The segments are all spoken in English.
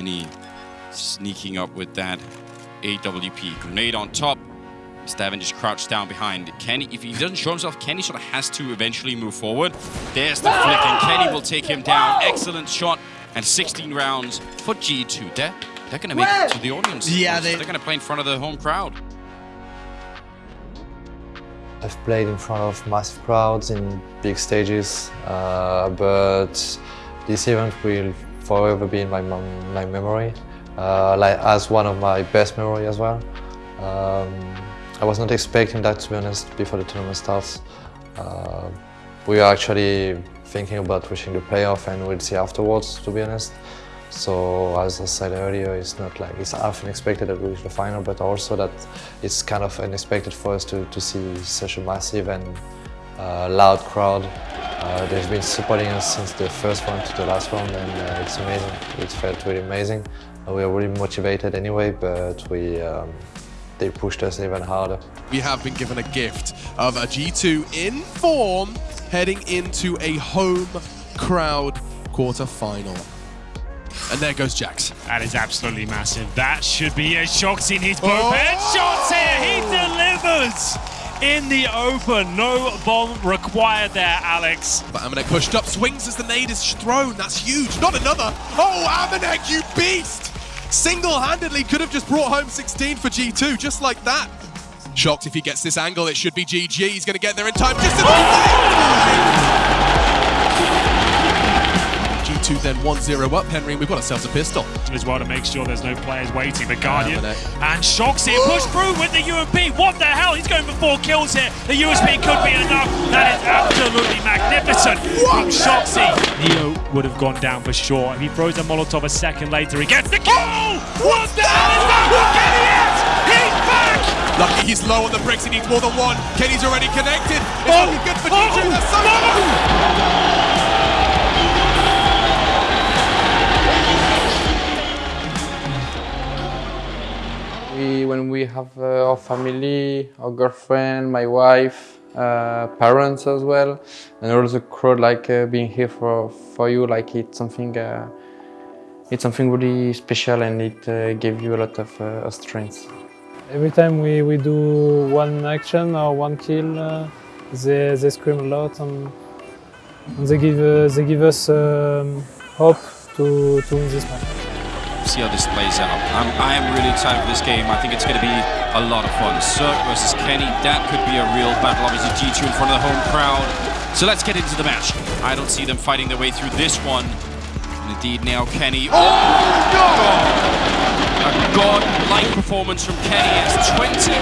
Kenny sneaking up with that AWP. Grenade on top. Stavin just crouched down behind Kenny. If he doesn't show himself, Kenny sort of has to eventually move forward. There's the flick, and Kenny will take him down. Excellent shot, and 16 rounds for G2. They're, they're going to make it to the audience. Yeah, they- they're going to play in front of the home crowd. I've played in front of massive crowds in big stages, uh, but this event will forever be in my, my memory, uh, like as one of my best memory as well. Um, I was not expecting that to be honest before the tournament starts. Uh, we are actually thinking about reaching the playoff and we'll see afterwards to be honest. So as I said earlier, it's not like it's half unexpected that we reach the final, but also that it's kind of unexpected for us to, to see such a massive and uh, loud crowd. Uh, they've been supporting us since the first round to the last round and uh, it's amazing. It felt really amazing. Uh, we are really motivated anyway, but we um, they pushed us even harder. We have been given a gift of a G2 in form heading into a home crowd quarter-final. And there goes JaCkz. That is absolutely massive. That should be a shot in his both Oh! Headshots here. He delivers in the open. No bomb required there, Alex. But Amanek pushed up, swings as the nade is thrown. That's huge. Not another. Oh, Amanek, you beast! Single-handedly could have just brought home 16 for G2, just like that. Shocked if he gets this angle, it should be GG. He's going to get there in time. Just G2 then 1-0 up. Henry, we've got ourselves a pistol. As well to make sure there's no players waiting. The Guardian Amanek. and Shoxy push through with the UMP. What the hell? He's going for four kills here. The USP could be enough. That is absolutely magnificent from Shoxy. Neo would have gone down for sure. If he throws a Molotov a second later, he gets the kill. Oh! What the hell is that? What is? He's back. Lucky he's low on the bricks. He needs more than one. Kenny's already connected. It's Oh, looking good for oh, G2. That's so oh! no. When we have uh, our family, our girlfriend, my wife, uh, parents as well, and the crowd like uh, being here for for you, like it's something, uh, it's something really special, and it uh, gave you a lot of uh, strength. Every time we, we do one action or one kill, they, they scream a lot and, and they, give, they give us um, hope to, to win this match. See how this plays out. I'm, I am really excited for this game. I think it's going to be a lot of fun. CeRq versus Kenny, that could be a real battle. Obviously, G2 in front of the home crowd. So let's get into the match. I don't see them fighting their way through this one. And indeed, now Kenny. Oh, God! A god-like performance from Kenny. Has 28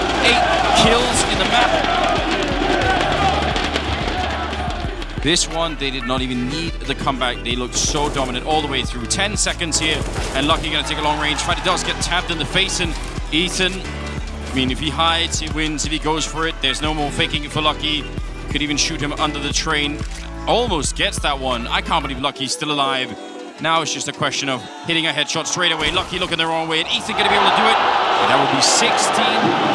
kills in the map. This one, they did not even need the comeback. They looked so dominant all the way through. 10 seconds here, and Lucky gonna take a long range fight. He does get tapped in the face, and Ethan, I mean, if he hides, he wins. If he goes for it, there's no more faking for Lucky. Could even shoot him under the train. Almost gets that one. I can't believe Lucky's still alive. Now it's just a question of hitting a headshot straight away. Lucky looking the wrong way, and Ethan gonna be able to do it. And will be 16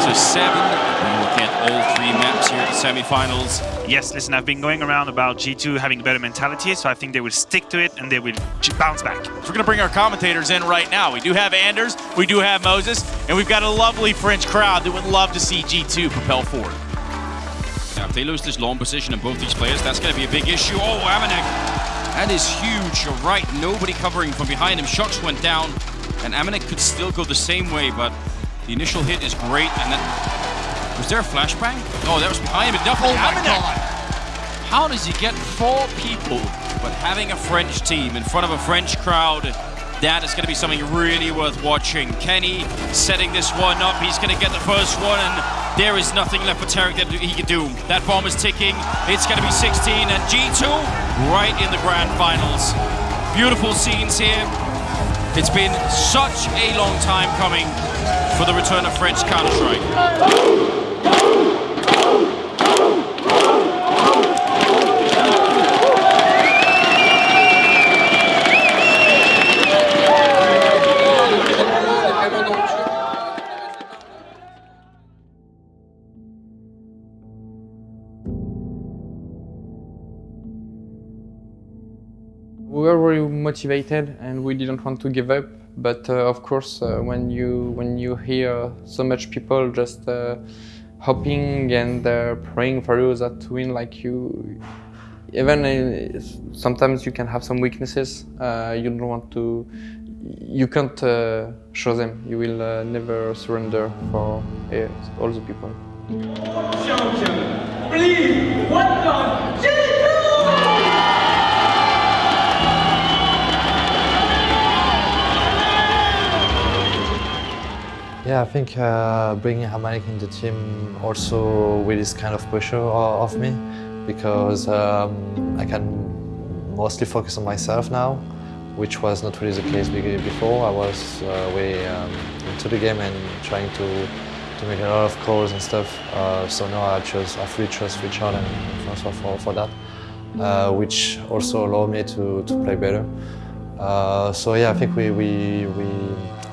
to 7. We will get all three maps here at the semifinals. Yes, listen, I've been going around about G2 having a better mentality, so I think they will stick to it and they will bounce back. So we're going to bring our commentators in right now. We do have Anders, we do have Moses, and we've got a lovely French crowd that would love to see G2 propel forward. Now, if they lose this long position in both these players, that's going to be a big issue. Oh, Amanek. That is huge. You're right. Nobody covering from behind him. Shox went down, and Amanek could still go the same way, but the initial hit is great. And then, was there a flashbang? Oh, that was behind him. Oh my. God. How does he get four people, but having a French team in front of a French crowd? That is going to be something really worth watching. Kenny setting this one up. He's going to get the first one, and there is nothing left for Tarik that he can do. That bomb is ticking. It's going to be 16, and G2 right in the grand finals. Beautiful scenes here. It's been such a long time coming for the return of French Counter-Strike. Motivated and we didn't want to give up. but uh, of course, uh, when you when you hear so much people just uh, hoping and praying for you that to win, like you, even uh, sometimes you can have some weaknesses. Uh, you don't want to, you can't uh, show them. You will never surrender for all the people. Yeah, I think uh, bringing Amanek in the team also with this kind of pressure o- of me because um, I can mostly focus on myself now, which was not really the case before. I was uh, way um, into the game and trying to, to make a lot of calls and stuff. Uh, so now I just I fully trust Richard and François for, for that, uh, which also allowed me to, to play better. Uh, so yeah, I think we, we, we,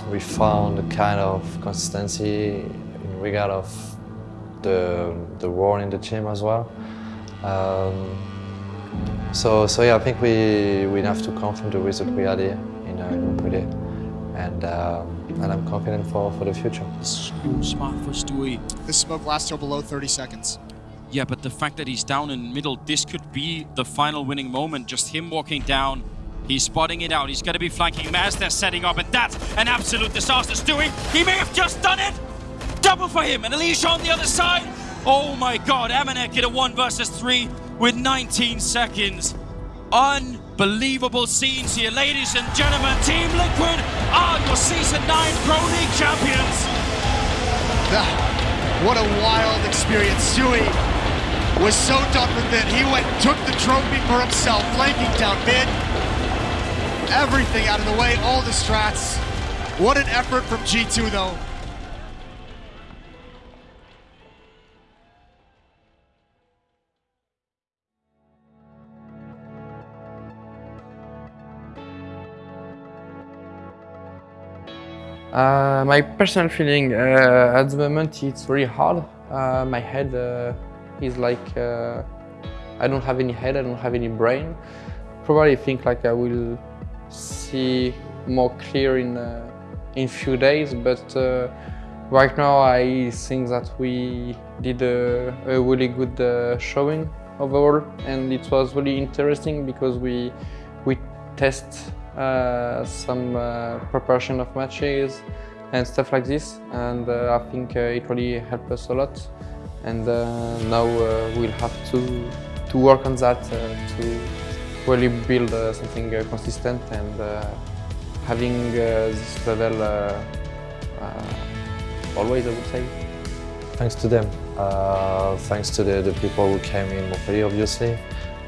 we found a kind of consistency in regard of the, the role in the team as well. Um, so, so yeah, I think we, we have to come from the result we had here in, uh, in Montpellier. And, um, and I'm confident for, for the future. So smart for Stewie. This smoke lasts till below 30 seconds. Yeah, but the fact that he's down in middle, this could be the final winning moment. Just him walking down. He's spotting it out. He's going to be flanking Mazda setting up, and that's an absolute disaster. Stewie, he may have just done it. Double for him, and Alicia on the other side. Oh my god, Amanek in a one versus three with 19 seconds. Unbelievable scenes here, ladies and gentlemen. Team Liquid are your season 9 Pro League champions. Ah, what a wild experience. Stewie was so done with it. He went and took the trophy for himself, flanking down mid. Everything out of the way, all the strats. What an effort from G2 though. Uh, my personal feeling uh, at the moment it's very hard. Uh, my head uh, is like uh, I don't have any head, I don't have any brain. Probably think like I will see more clear in uh, in few days, but uh, right now I think that we did a, a really good uh, showing overall, and it was really interesting because we we test uh, some uh, preparation of matches and stuff like this and I think it really helped us a lot. And now we'll have to to work on that to really build uh, something uh, consistent and uh, having this level always I would say. Thanks to them. Thanks to the, the people who came in Montpellier, obviously,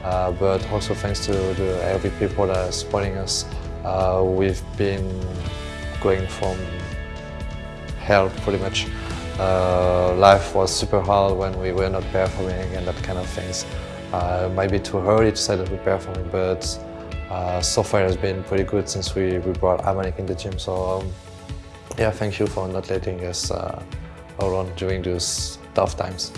but also thanks to the, every people that are supporting us. We've been going from hell pretty much. Uh, life was super hard when we were not performing and that kind of things. Uh, it might be too early to say that we're performing, but uh, so far it's been pretty good since we, we brought Amanek in the gym. So um, yeah, thank you for not letting us uh, alone during those tough times.